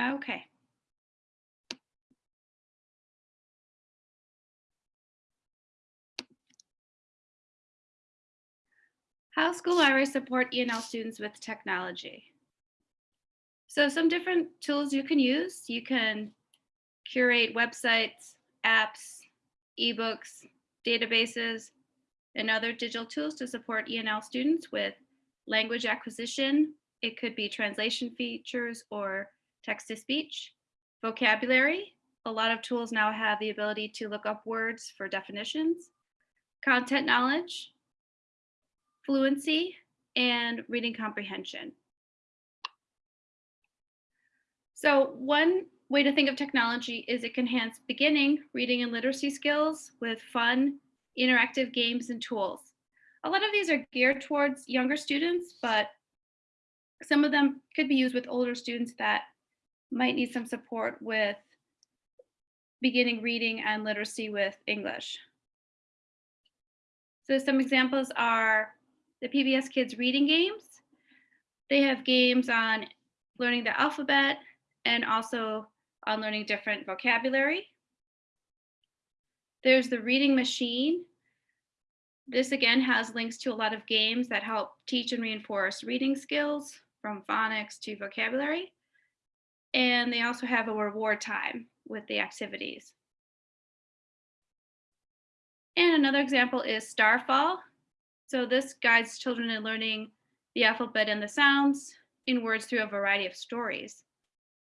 Okay. How school libraries support ENL students with technology. So some different tools you can use. You can curate websites, apps, ebooks, databases, and other digital tools to support ENL students with language acquisition. It could be translation features or text to speech, vocabulary. A lot of tools now have the ability to look up words for definitions, content knowledge, fluency, and reading comprehension. So one way to think of technology is it can enhance beginning reading and literacy skills with fun, interactive games and tools. A lot of these are geared towards younger students, but some of them could be used with older students that might need some support with beginning reading and literacy with English. So some examples are the PBS Kids reading games. They have games on learning the alphabet and also on learning different vocabulary. There's the reading machine. This again has links to a lot of games that help teach and reinforce reading skills from phonics to vocabulary. And they also have a reward time with the activities. And another example is Starfall. So this guides children in learning the alphabet and the sounds in words through a variety of stories.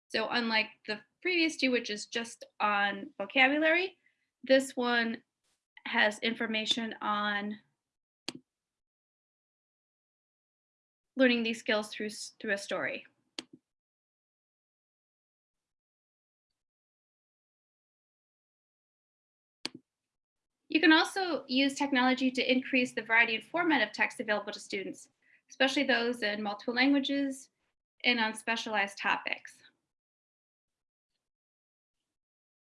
So unlike the previous two, which is just on vocabulary, this one has information on learning these skills through, through a story. You can also use technology to increase the variety and format of text available to students, especially those in multiple languages and on specialized topics.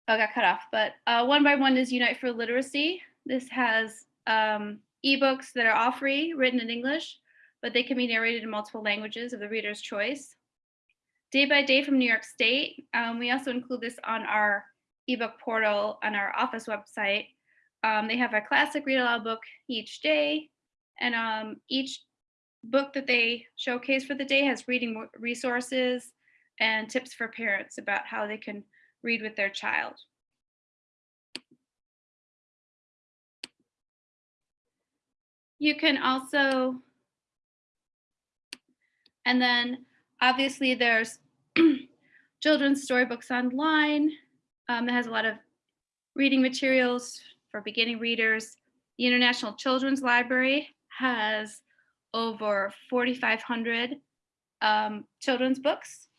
Oh, I got cut off, but uh, one by one is Unite for Literacy. This has um, ebooks that are all free, written in English, but they can be narrated in multiple languages of the reader's choice. Day by Day from New York State. Um, we also include this on our ebook portal on our office website. Um, they have a classic read aloud book each day, and um, each book that they showcase for the day has reading resources and tips for parents about how they can read with their child. You can also, and then obviously there's children's storybooks online um, that has a lot of reading materials for beginning readers. The International Children's Library has over 4,500 um, children's books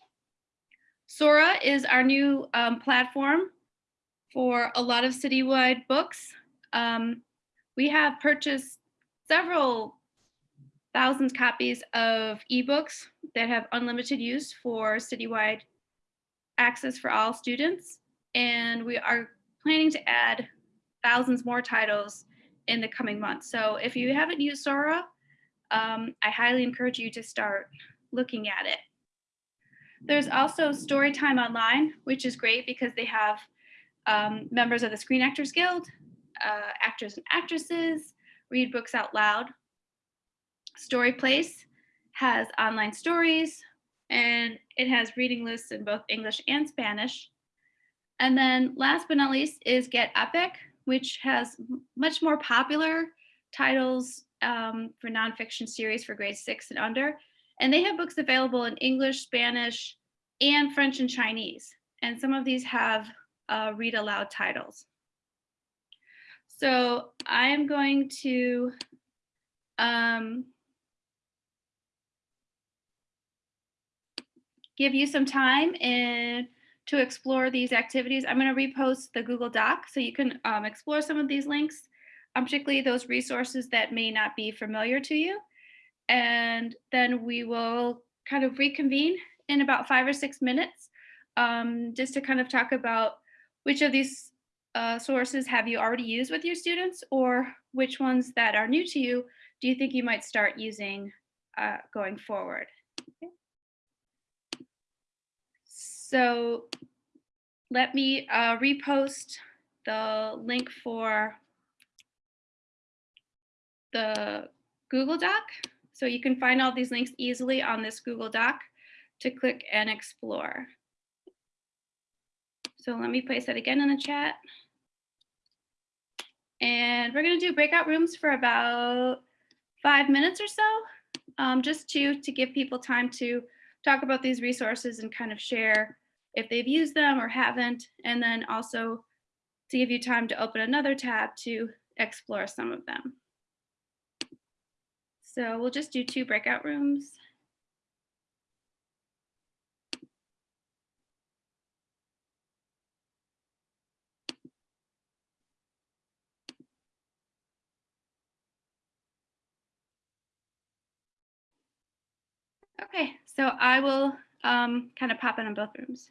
Sora is our new um, platform for a lot of citywide books. Um, we have purchased several thousands copies of ebooks that have unlimited use for citywide access for all students. And we are planning to add thousands more titles in the coming months. So if you haven't used Sora, um, I highly encourage you to start looking at it. There's also Storyline Online, which is great because they have um, members of the Screen Actors Guild, uh, actors and actresses, read books out loud. Story Place has online stories and it has reading lists in both English and Spanish. And then last but not least is Get Epic, which has much more popular titles um, for nonfiction series for grade six and under. And they have books available in English, Spanish, and French and Chinese. And some of these have uh, read aloud titles. So I'm going to um, give you some time and to explore these activities. I'm going to repost the Google Doc so you can um, explore some of these links, um, particularly those resources that may not be familiar to you and then we will kind of reconvene in about five or six minutes um, just to kind of talk about which of these uh, sources have you already used with your students or which ones that are new to you do you think you might start using uh, going forward. Okay. So let me uh, repost the link for the Google Doc. So you can find all these links easily on this Google Doc to click and explore. So let me place that again in the chat. And we're gonna do breakout rooms for about five minutes or so, um, just to, to give people time to talk about these resources and kind of share if they've used them or haven't, and then also to give you time to open another tab to explore some of them. So we'll just do two breakout rooms. Okay, so I will um, kind of pop in on both rooms.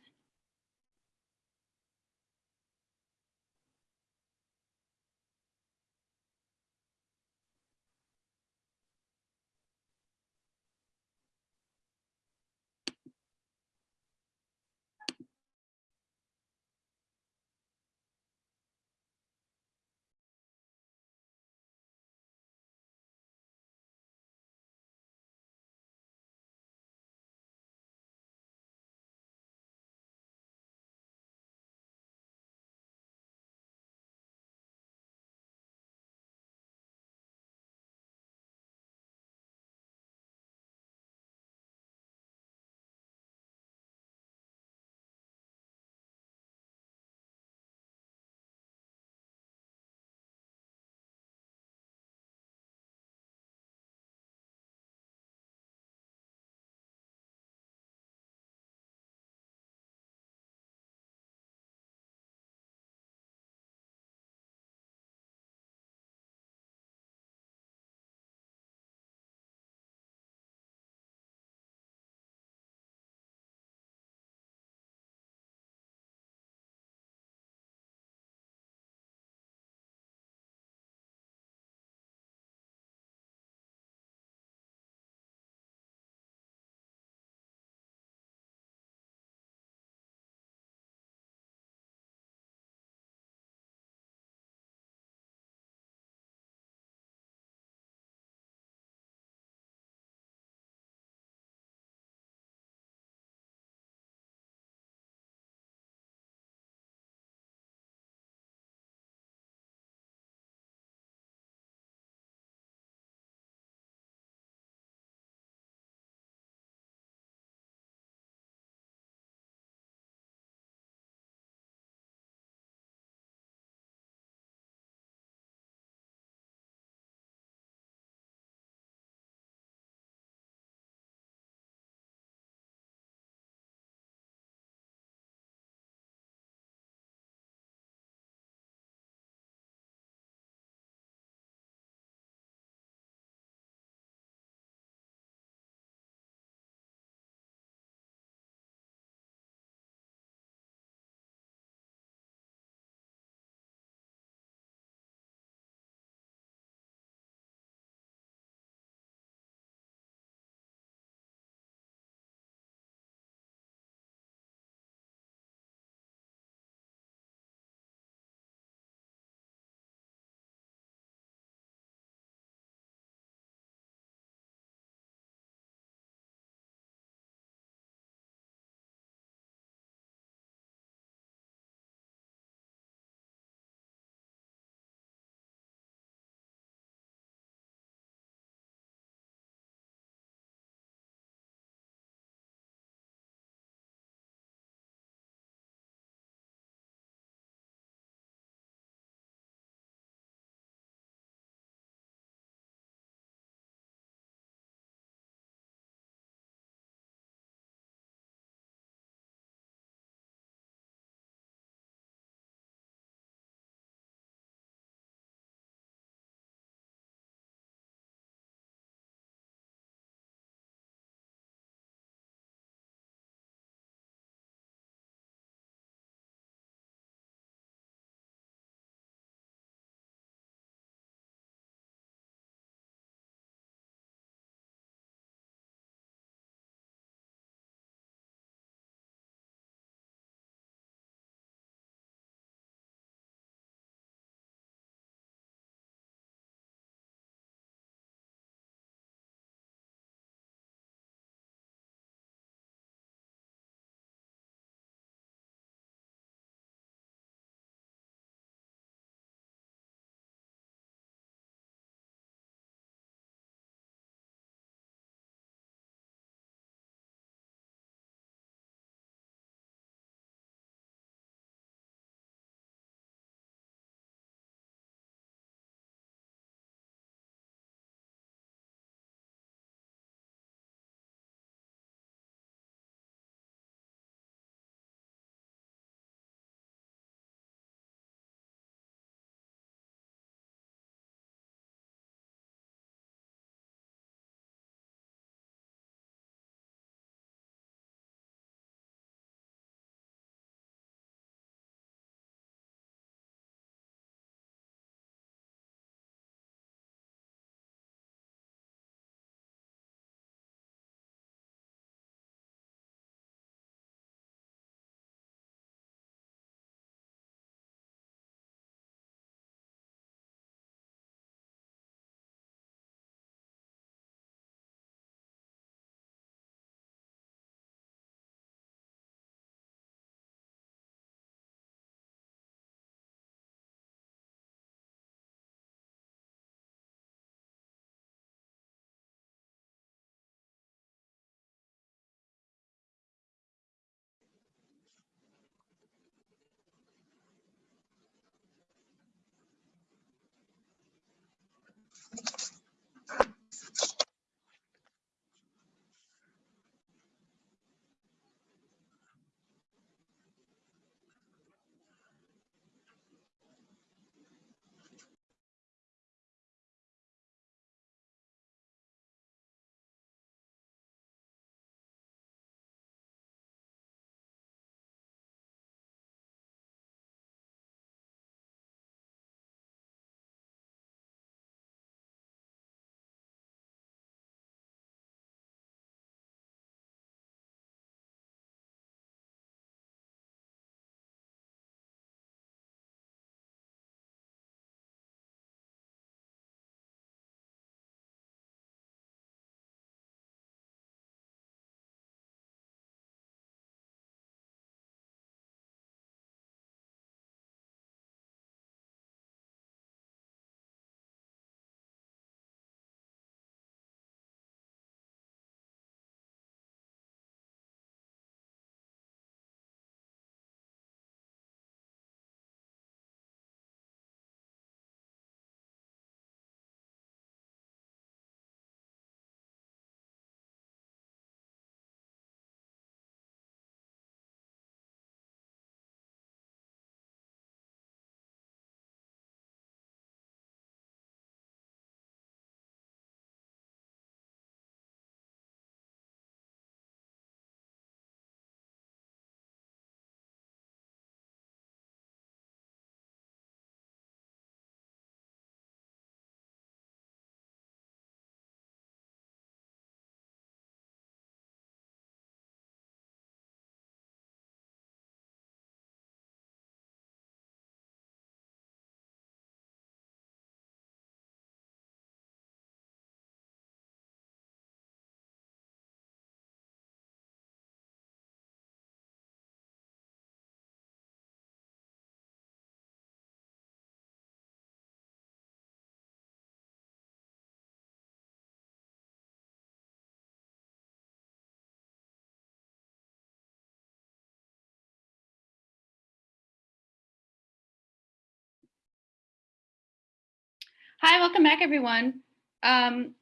Hi, welcome back, everyone. Um,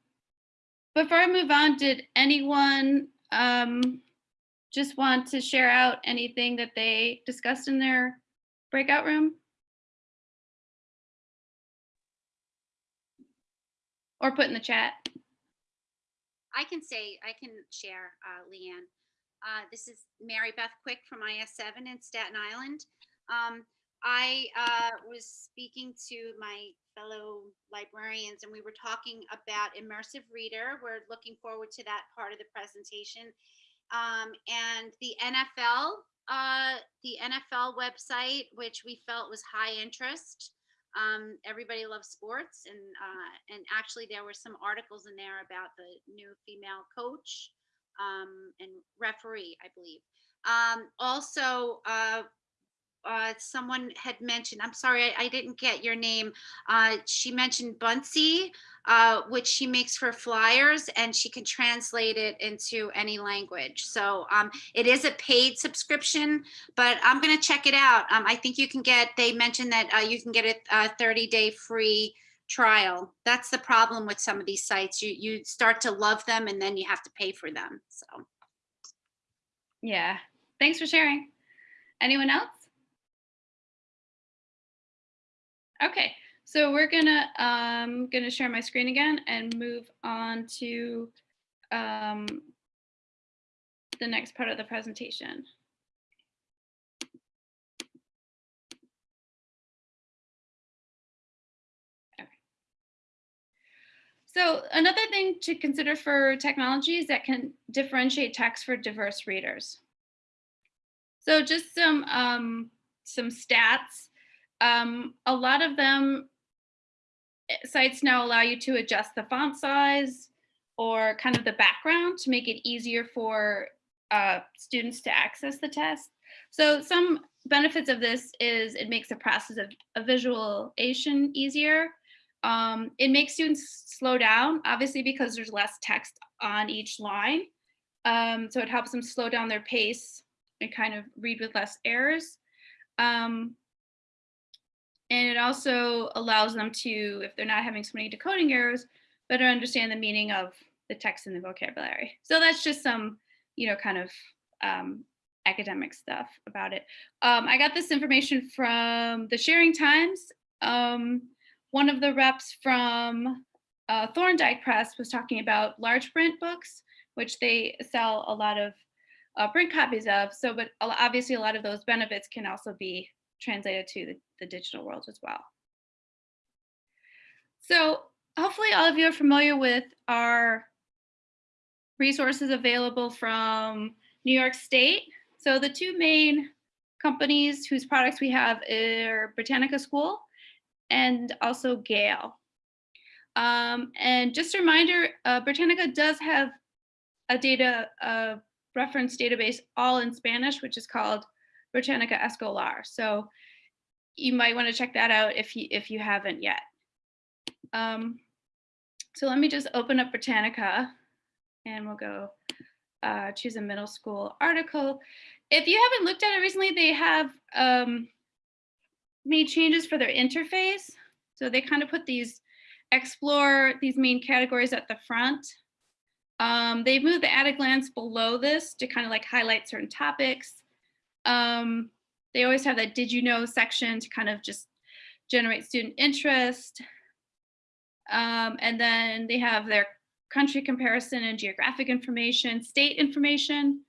before I move on, did anyone um, just want to share out anything that they discussed in their breakout room? Or put in the chat? I can say, I can share, uh, Leanne. Uh, this is Mary Beth Quick from IS7 in Staten Island. Um, I uh, was speaking to my fellow librarians and we were talking about immersive reader. We're looking forward to that part of the presentation. Um, and the NFL, uh, the NFL website, which we felt was high interest. Um, everybody loves sports and uh, and actually there were some articles in there about the new female coach um, and referee, I believe. Um, also, uh, uh, someone had mentioned, I'm sorry, I, I didn't get your name. Uh, she mentioned Buncee, uh, which she makes for flyers and she can translate it into any language. So um, it is a paid subscription, but I'm going to check it out. Um, I think you can get, they mentioned that uh, you can get a 30 day free trial. That's the problem with some of these sites. You, you start to love them and then you have to pay for them. So. Yeah, thanks for sharing. Anyone else? Okay, so we're gonna um, gonna share my screen again and move on to um, the next part of the presentation. So another thing to consider for technologies that can differentiate text for diverse readers. So just some um, some stats um, a lot of them eh, sites now allow you to adjust the font size or kind of the background to make it easier for uh, students to access the test. So some benefits of this is it makes the process of, of visualization easier. Um, it makes students slow down, obviously because there's less text on each line. Um, so it helps them slow down their pace and kind of read with less errors. Um, and it also allows them to, if they're not having so many decoding errors, better understand the meaning of the text and the vocabulary. So that's just some, you know, kind of um, academic stuff about it. Um, I got this information from the Sharing Times. Um, one of the reps from uh, Thorndike Press was talking about large print books, which they sell a lot of uh, print copies of. So, but obviously a lot of those benefits can also be translated to the, the digital world as well. So hopefully all of you are familiar with our resources available from New York State. So the two main companies whose products we have are Britannica School and also Gale. Um, and just a reminder, uh, Britannica does have a data uh, reference database all in Spanish, which is called Britannica Escolar. So you might want to check that out if you if you haven't yet. Um, so let me just open up Britannica and we'll go uh, choose a middle school article. If you haven't looked at it recently, they have um, made changes for their interface. So they kind of put these explore these main categories at the front. Um, they've moved the at a glance below this to kind of like highlight certain topics. Um, they always have that did you know section to kind of just generate student interest. Um, and then they have their country comparison and geographic information, state information.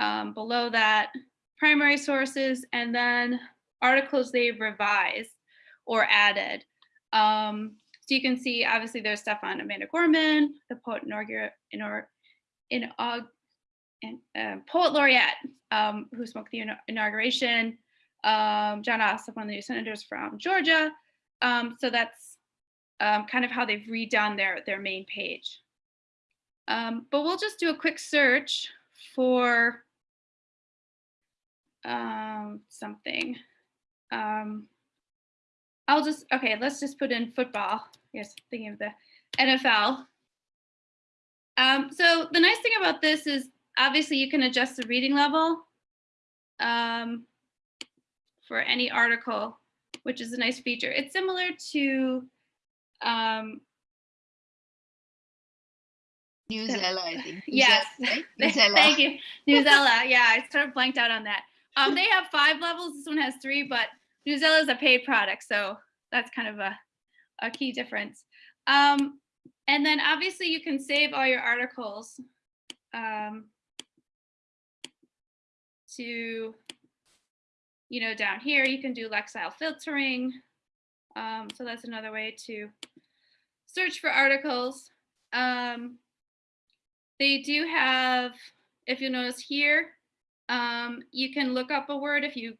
Um, below that, primary sources, and then articles they've revised or added. Um, so you can see, obviously, there's stuff on Amanda Gorman, the poet in, in, uh, poet laureate um, who spoke the inauguration, um, Jon Ossoff, one of the new senators from Georgia. Um, so that's um, kind of how they've redone their, their main page. Um, but we'll just do a quick search for um, something. I'll just, okay, let's just put in football. Yes, thinking of the NFL. Um, so the nice thing about this is obviously you can adjust the reading level um, for any article, which is a nice feature. It's similar to Um, Newsela, I think. yes. Newsela. Thank you, Newsela. Yeah, I sort of blanked out on that. Um, they have five levels. This one has three, but Newsela is a paid product, so that's kind of a, a key difference. Um, and then obviously you can save all your articles um, to, you know, down here you can do Lexile filtering. Um, so that's another way to search for articles. Um, they do have, if you notice here, um, you can look up a word if you,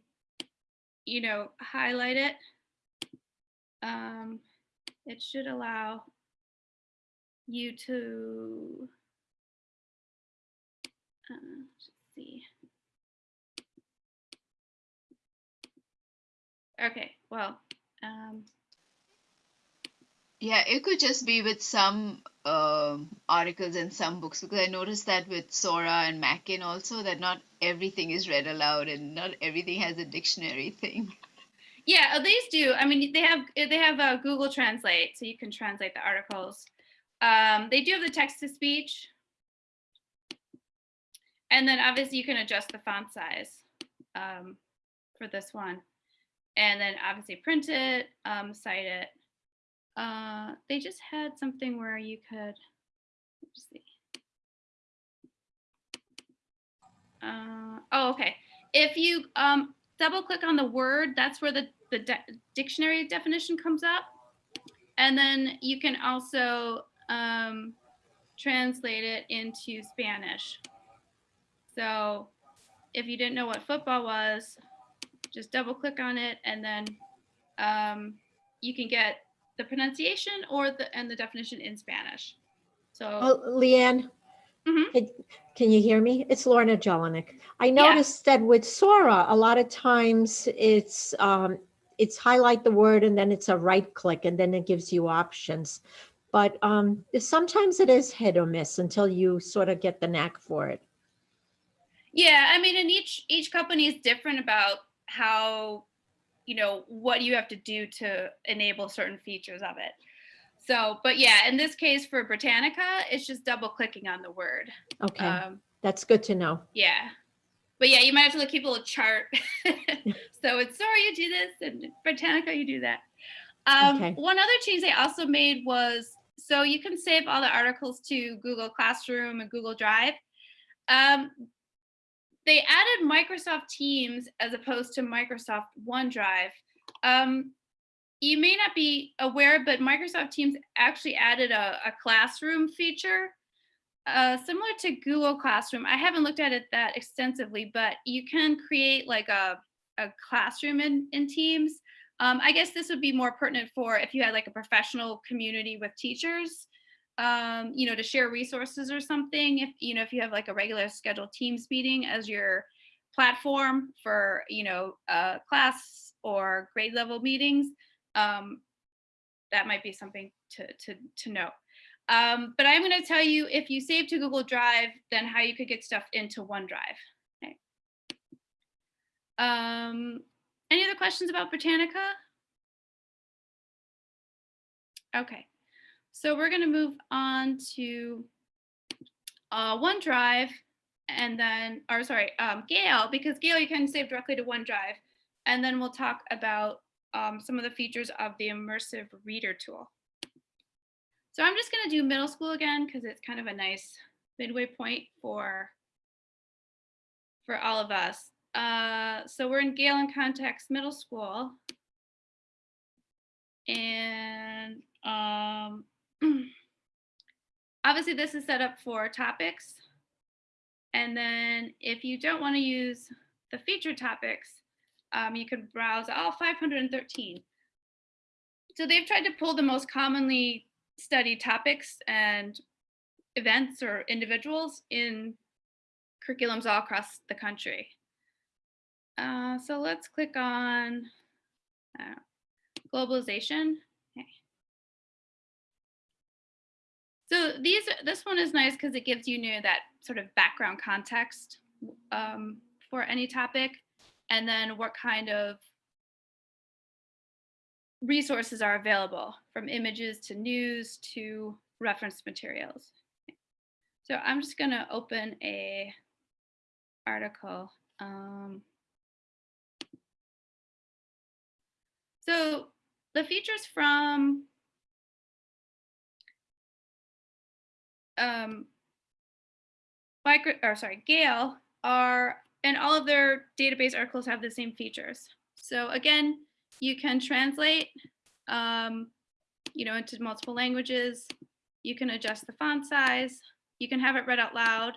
you know, highlight it. Um, it should allow you to, uh, see. Okay, well, um, Yeah, it could just be with some um, articles and some books because I noticed that with Sora and Mackin also that not everything is read aloud and not everything has a dictionary thing. Yeah, uh, these do. I mean, they have they have uh, Google Translate, so you can translate the articles. Um, they do have the text to speech, and then obviously you can adjust the font size um, for this one, and then obviously print it, um, cite it. Uh, they just had something where you could. Let's see. Uh, oh, okay. If you um, double click on the word, that's where the, the de- dictionary definition comes up. And then you can also um, translate it into Spanish. So if you didn't know what football was, just double click on it and then um, you can get the pronunciation or the and the definition in Spanish. So Oh, Leanne, Mhm. can- can you hear me? It's Lorna Jelinek. I Yeah. noticed that with Sora, a lot of times it's, um, it's highlight the word and then it's a right click and then it gives you options. But um, sometimes it is hit or miss until you sort of get the knack for it. Yeah, I mean, and each each company is different about how, you know, what you have to do to enable certain features of it. So, but yeah, in this case for Britannica, it's just double clicking on the word. Okay, Um, that's good to know. yeah, but yeah, you might have to look, keep a little chart. so it's sorry you do this, and Britannica you do that. Um, Okay. One other change they also made was so you can save all the articles to Google Classroom and Google Drive. Um, they added Microsoft Teams as opposed to Microsoft OneDrive. Um, you may not be aware, but Microsoft Teams actually added a, a classroom feature uh, similar to Google Classroom. I haven't looked at it that extensively, but you can create like a, a classroom in, in Teams. Um, I guess this would be more pertinent for if you had like a professional community with teachers, um, you know, to share resources or something. If, you know, if you have like a regular scheduled Teams meeting as your platform for, you know, uh, class or grade level meetings, um, that might be something to, to, to know. Um, but I'm going to tell you if you save to Google Drive, then how you could get stuff into OneDrive. Okay. Um, any other questions about Britannica? Okay, so we're going to move on to uh, OneDrive and then, or sorry, um, Gale, because Gale you can save directly to OneDrive. And then we'll talk about um, some of the features of the immersive reader tool. So I'm just going to do middle school again because it's kind of a nice midway point for for all of us. Uh, so we're in Gale in Context Middle School. And um, obviously this is set up for topics. And then if you don't want to use the feature topics, um, you could browse all 513. So they've tried to pull the most commonly studied topics and events or individuals in curriculums all across the country. Uh, so let's click on uh, globalization. So these, this one is nice because it gives you, know, that sort of background context um, for any topic, and then what kind of resources are available from images to news to reference materials. So I'm just gonna open a article. Um, so the features from um, micro, or sorry, Gale are, and all of their database articles have the same features. So again, you can translate, um, you know, into multiple languages. You can adjust the font size. You can have it read out loud.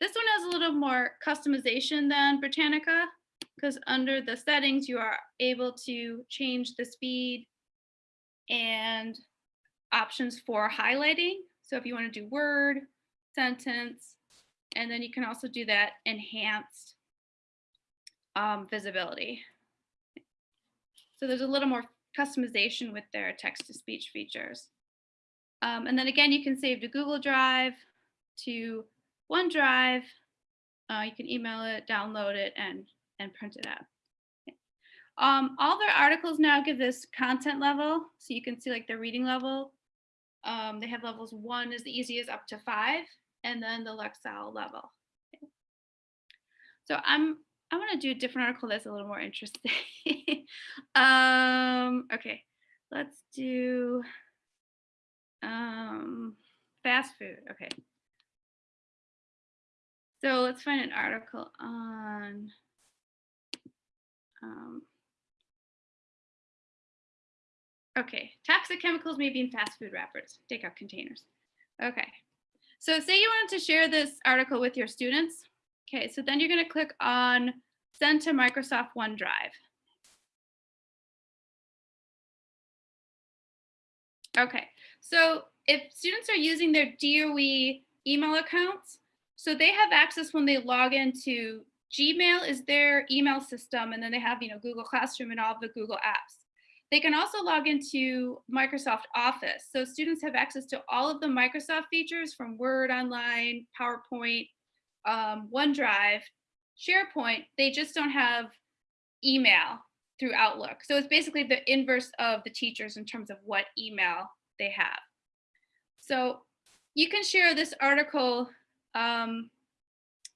This one has a little more customization than Britannica because under the settings, you are able to change the speed and options for highlighting. So if you want to do word, sentence, and then you can also do that enhanced um, visibility. So there's a little more customization with their text to speech features. Um, and then again, you can save to Google Drive, to OneDrive. Uh, you can email it, download it, and, and print it out. Um, all their articles now give this content level. So you can see like the reading level. Um, they have levels one is the easiest up to five, and then the Lexile level. So I'm I want to do a different article that's a little more interesting. um, okay, let's do um, fast food. Okay. So let's find an article on um, Okay, toxic chemicals may be in fast food wrappers, takeout containers. Okay, so say you wanted to share this article with your students. Okay, so then you're gonna click on send to Microsoft OneDrive. Okay, so if students are using their DOE email accounts, so they have access when they log into Gmail is their email system, and then they have you know Google Classroom and all the Google apps. They can also log into Microsoft Office. So students have access to all of the Microsoft features from Word Online, PowerPoint, um, OneDrive, SharePoint. They just don't have email through Outlook. So it's basically the inverse of the teachers in terms of what email they have. So you can share this article, um,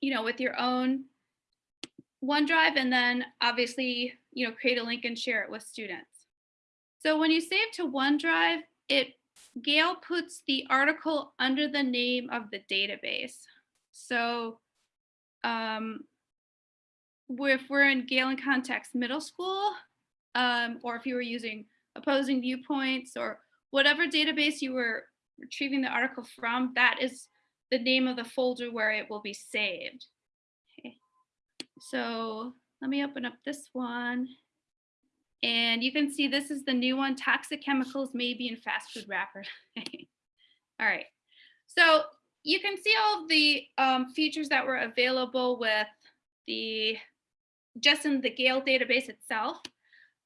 you know, with your own OneDrive and then obviously, you know, create a link and share it with students. So when you save to OneDrive, it Gale puts the article under the name of the database. So um, if we're in Gale in Context Middle School, um, or if you were using opposing viewpoints or whatever database you were retrieving the article from, that is the name of the folder where it will be saved. Okay. So let me open up this one. And you can see this is the new one, toxic chemicals may be in fast food wrappers. all right, so you can see all the um, features that were available with the, just in the Gale database itself.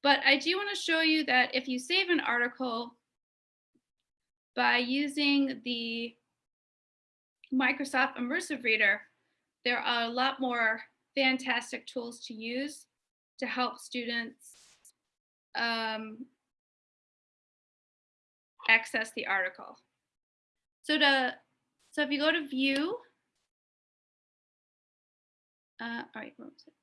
But I do wanna show you that if you save an article by using the Microsoft Immersive Reader, there are a lot more fantastic tools to use to help students um, access the article. So to so if you go to view, uh, all right, what was it?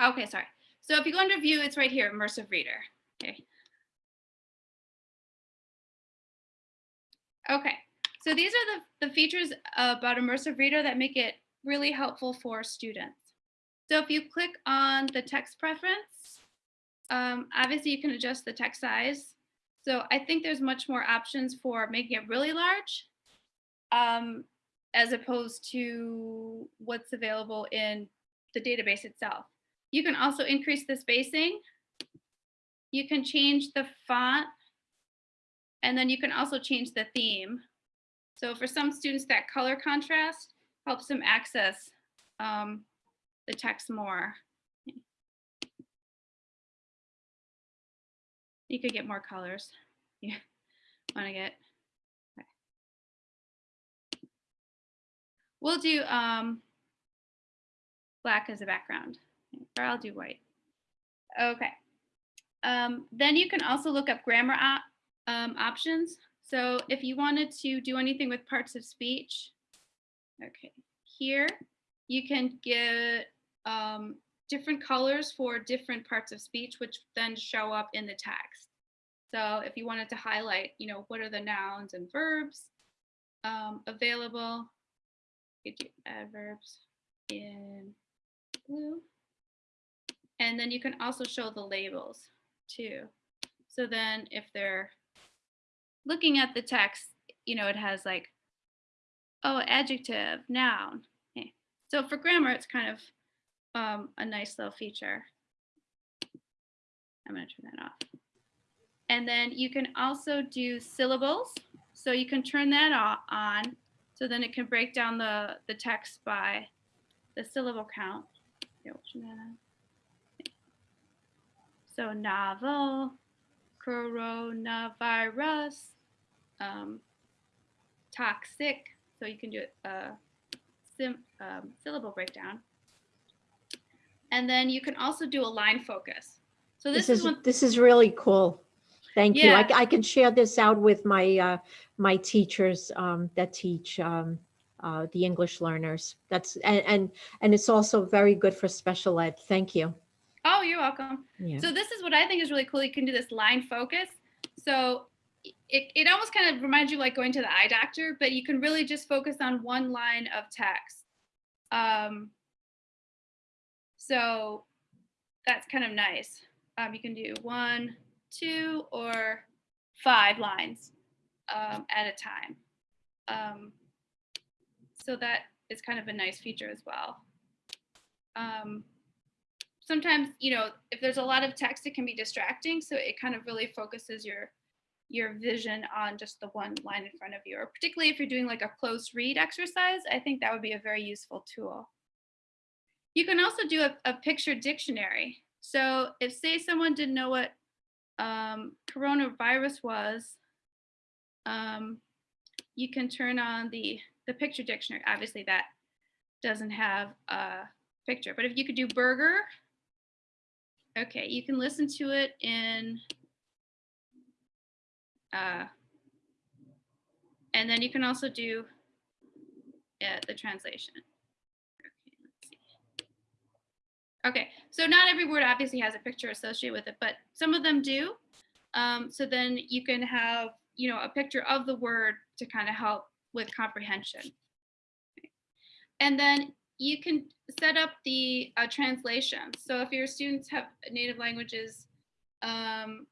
Okay, sorry. So if you go under view, it's right here, immersive reader. Okay. Okay, so these are the, the features about Immersive Reader that make it really helpful for students. So if you click on the text preference, um, obviously you can adjust the text size. So I think there's much more options for making it really large um, as opposed to what's available in the database itself. You can also increase the spacing. You can change the font and then you can also change the theme. So for some students, that color contrast helps them access um, the text more. You could get more colors. You want to get. Okay. we'll do um, black as a background, or I'll do white. Okay. Um, then you can also look up grammar op um, options. So if you wanted to do anything with parts of speech, okay, here you can get um, different colors for different parts of speech, which then show up in the text. So if you wanted to highlight, you know, what are the nouns and verbs um, available, you could do adverbs in blue. And then you can also show the labels too. So then if they're looking at the text, you know, it has like, oh, adjective, noun. Okay. So for grammar, it's kind of um, a nice little feature. I'm going to turn that off. And then you can also do syllables. So you can turn that on. So then it can break down the, the text by the syllable count. So novel, coronavirus, um, toxic. So you can do a sim, um, syllable breakdown. And then you can also do a line focus. So this, This is is, one. this is really cool. Thank you. I, Yeah. I can share this out with my, uh, my teachers, um, that teach, um, uh, the English learners. That's, and, and, and it's also very good for special ed. Thank you. Oh, you're welcome. Yeah. So this is what I think is really cool. You can do this line focus. So it, it almost kind of reminds you like going to the eye doctor, but you can really just focus on one line of text. Um, so that's kind of nice. Um, you can do one, two, or five lines um, at a time. Um, so that is kind of a nice feature as well. Um, sometimes you know if there's a lot of text it can be distracting. So it kind of really focuses your your vision on just the one line in front of you or particularly if you're doing like a close read exercise i think that would be a very useful tool. You can also do a, a picture dictionary. So if say someone didn't know what um, coronavirus was um, you can turn on the the picture dictionary. Obviously that doesn't have a picture but if you could do burger Okay, you can listen to it in, uh, and then you can also do uh, the translation. Okay, so not every word obviously has a picture associated with it, but some of them do. Um, so then you can have, you know, a picture of the word to kind of help with comprehension. And then you can set up the uh, translation. So if your students have native languages, um,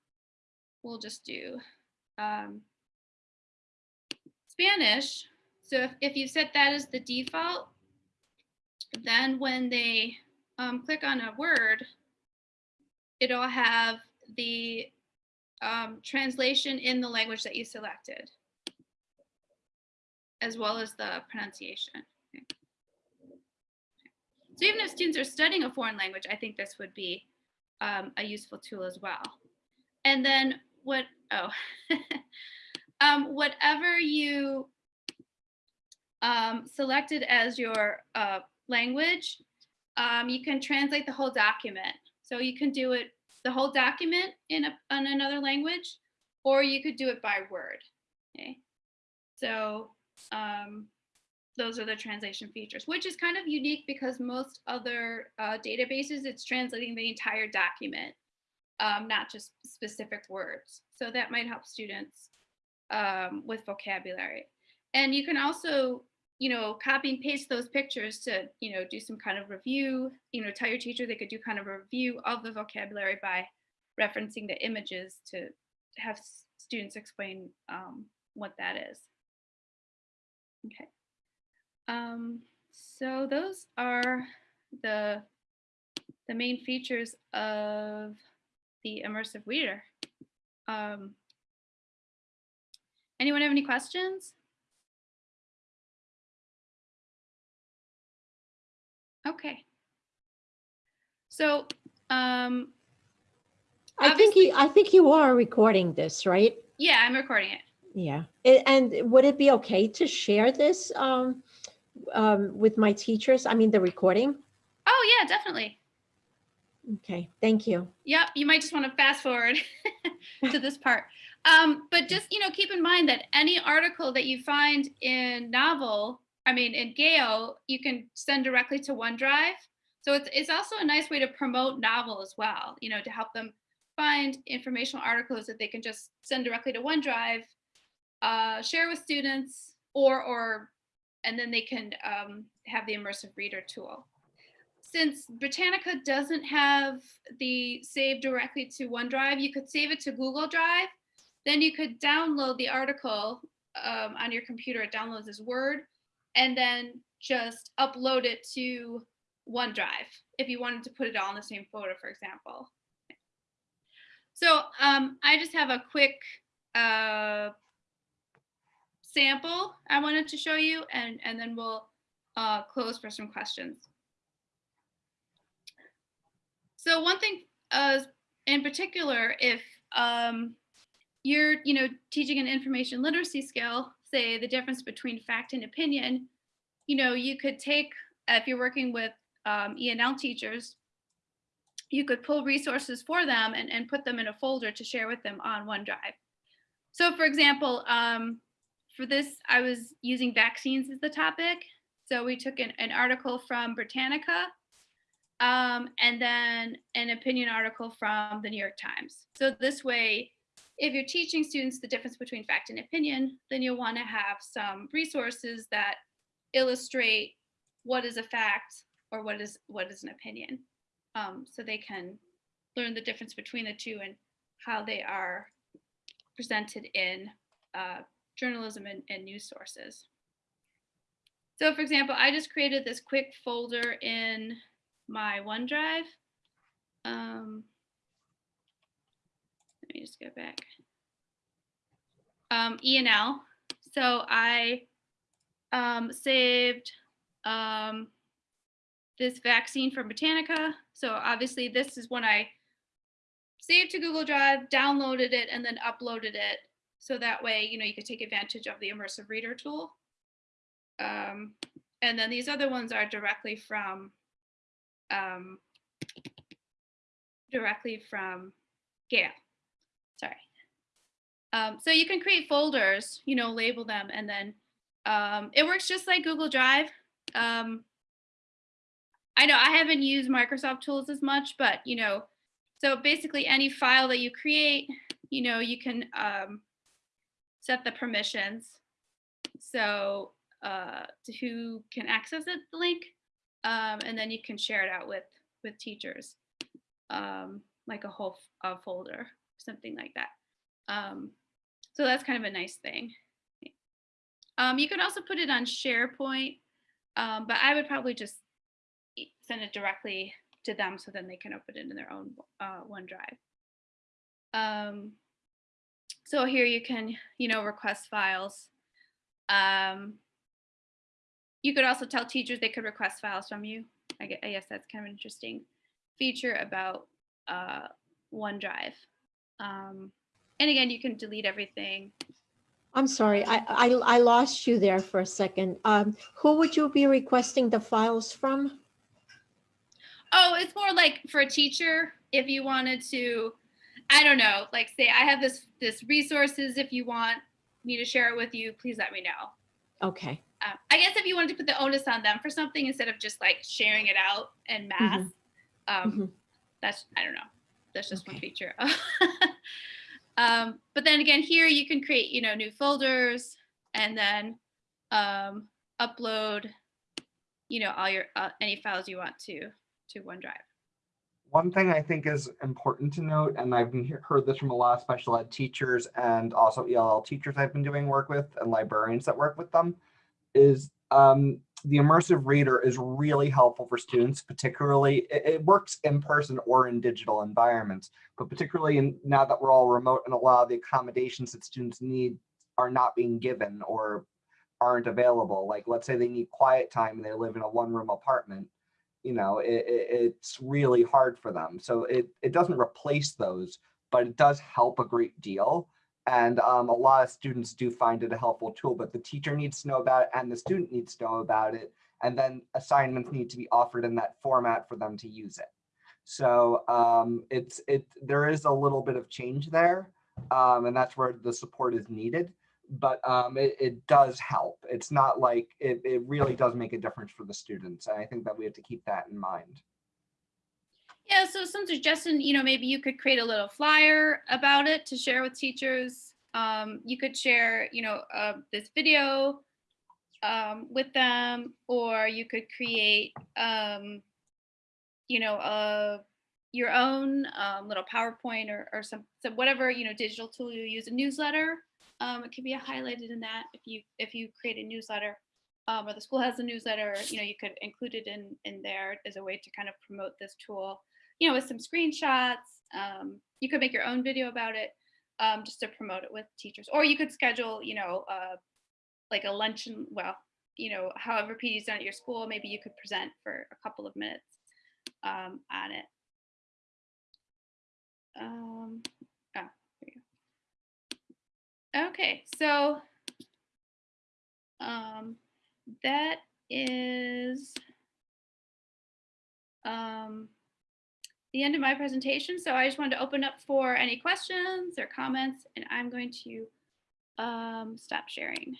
we'll just do um, Spanish. So if, if you set that as the default, then when they um, click on a word, it'll have the um, translation in the language that you selected, as well as the pronunciation. Okay. So even if students are studying a foreign language, I think this would be um, a useful tool as well. And then what, oh, um, whatever you um, selected as your uh, language, um, you can translate the whole document. So you can do it, the whole document in, a, in another language, or you could do it by word, okay? So, um, those are the translation features, which is kind of unique because most other uh, databases, it's translating the entire document, um, not just specific words. So that might help students um, with vocabulary. And you can also, you know, copy and paste those pictures to, you know, do some kind of review, you know, tell your teacher they could do kind of a review of the vocabulary by referencing the images to have students explain um, what that is. Okay. Um, so those are the the main features of the immersive reader. Um, anyone have any questions? Okay. So um, I think you, I think you are recording this, right? yeah, I'm recording it. Yeah. And would it be okay to share this, um, um, with my teachers? I mean, the recording? Oh, yeah, definitely. Okay, thank you. Yep, you might just want to fast forward to this part. Um, but just, you know, keep in mind that any article that you find in Novel, I mean, in Gale, you can send directly to OneDrive. So it's, it's also a nice way to promote Novel as well, you know, to help them find informational articles that they can just send directly to OneDrive, uh, share with students, or, or, and then they can um, have the immersive reader tool since Britannica doesn't have the save directly to OneDrive, you could save it to Google Drive. Then you could download the article um, on your computer. It downloads as Word, and then just upload it to OneDrive if you wanted to put it all in the same folder, for example. So um, I just have a quick uh, sample I wanted to show you, and, and then we'll uh, close for some questions. So one thing uh, in particular, if um, you're, you know, teaching an information literacy skill, say the difference between fact and opinion, you know, you could take, if you're working with um, ENL teachers, you could pull resources for them and, and put them in a folder to share with them on OneDrive. So for example, um, for this, I was using vaccines as the topic. So we took an, an article from Britannica um, and then an opinion article from the New York Times. So this way, if you're teaching students the difference between fact and opinion, then you'll want to have some resources that illustrate what is a fact or what is what is an opinion, um, so they can learn the difference between the two and how they are presented in uh, journalism and, and news sources. So for example, I just created this quick folder in my OneDrive. Um, let me just go back. Um, ENL. So I um, saved um, this vaccine from Britannica. So obviously this is when I saved to Google Drive, downloaded it, and then uploaded it. So that way, you know, you could take advantage of the immersive reader tool. Um, and then these other ones are directly from um, directly from Gale. Sorry. Um, so you can create folders, you know, label them, and then um, it works just like Google Drive. Um, I know I haven't used Microsoft tools as much, but you know, so basically any file that you create, you know, you can um, set the permissions. So uh, to who can access it, the link, um, and then you can share it out with with teachers, um, like a whole a folder, something like that. Um, so that's kind of a nice thing. Um, you can also put it on SharePoint, um, but I would probably just send it directly to them so then they can open it in their own uh, OneDrive. Um, so here you can, you know, request files. Um, you could also tell teachers they could request files from you. I gue- I guess that's kind of an interesting feature about uh, OneDrive. Um, and again, you can delete everything. I'm sorry, I, I, I lost you there for a second. Um, who would you be requesting the files from? Oh, it's more like for a teacher, if you wanted to, I don't know, like say I have this this resources. If you want me to share it with you, please let me know. Okay, Uh, I guess if you wanted to put the onus on them for something instead of just like sharing it out en masse, um, mhm. that's I don't know. That's just one feature. um, but then again, here you can create you know new folders and then um, upload you know all your uh, any files you want to to OneDrive. One thing I think is important to note, and I've heard this from a lot of special ed teachers and also ELL teachers I've been doing work with and librarians that work with them, is um, the immersive reader is really helpful for students, particularly it, it works in person or in digital environments, but particularly in, now that we're all remote and a lot of the accommodations that students need are not being given or aren't available. Like let's say they need quiet time and they live in a one room apartment you know it, it, it's really hard for them so it, it doesn't replace those but it does help a great deal And um, a lot of students do find it a helpful tool, but the teacher needs to know about it and the student needs to know about it. And then assignments need to be offered in that format for them to use it. So um, it's it there is a little bit of change there, um, and that's where the support is needed. But um, it, it does help. It's not like it, it really does make a difference for the students. And I think that we have to keep that in mind. Yeah, so some suggestion, you know, maybe you could create a little flyer about it to share with teachers. Um, you could share, you know, uh, this video um, with them, or you could create, um, you know, uh, your own um, little PowerPoint or, or some, some whatever you know digital tool you use. A newsletter, um, it could be highlighted in that if you if you create a newsletter. Um, or the school has a newsletter, you know, you could include it in in there as a way to kind of promote this tool you know, with some screenshots. Um, you could make your own video about it um, just to promote it with teachers, or you could schedule, you know, uh, like a luncheon. Well, you know, however PD is done at your school, maybe you could present for a couple of minutes um, on it. Um, oh, there you go. Okay, so um, that is um, the end of my presentation. So I just wanted to open up for any questions or comments, and I'm going to um, stop sharing.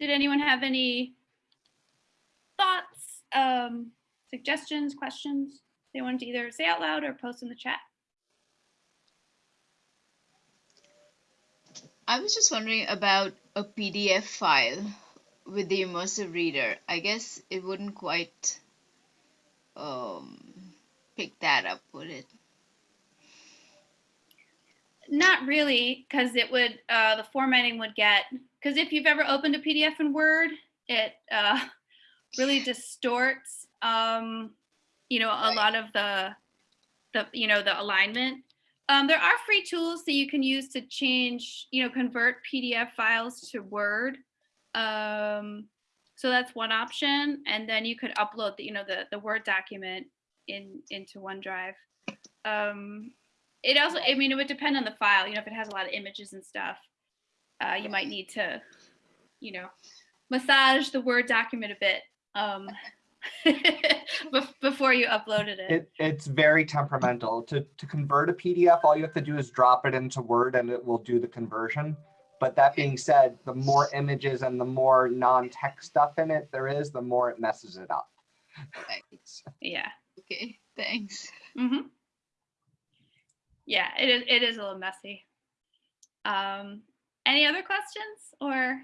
Did anyone have any thoughts, um, suggestions, questions they wanted to either say out loud or post in the chat? I was just wondering about a PDF file with the immersive reader. I guess it wouldn't quite um, pick that up, would it? Not really, because it would, uh, the formatting would get, because if you've ever opened a PDF in Word, it uh, really distorts, um, you know, a lot of the, the, you know, the alignment. Um, there are free tools that you can use to change, you know, convert PDF files to Word. Um, so that's one option, and then you could upload the, you know, the the Word document in into OneDrive. Um, it also, I mean, it would depend on the file. You know, if it has a lot of images and stuff, uh, you might need to, you know, massage the Word document a bit um, before you uploaded it. It, it's very temperamental. To, to convert a PDF, all you have to do is drop it into Word and it will do the conversion. But that being said, the more images and the more non-text stuff in it there is, the more it messes it up. Right. Yeah. Okay, thanks. hmm Yeah, it is. It is a little messy. Um, any other questions or?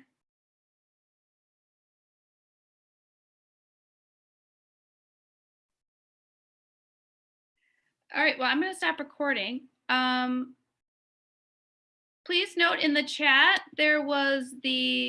All right. Well, I'm going to stop recording. Um, please note in the chat there was the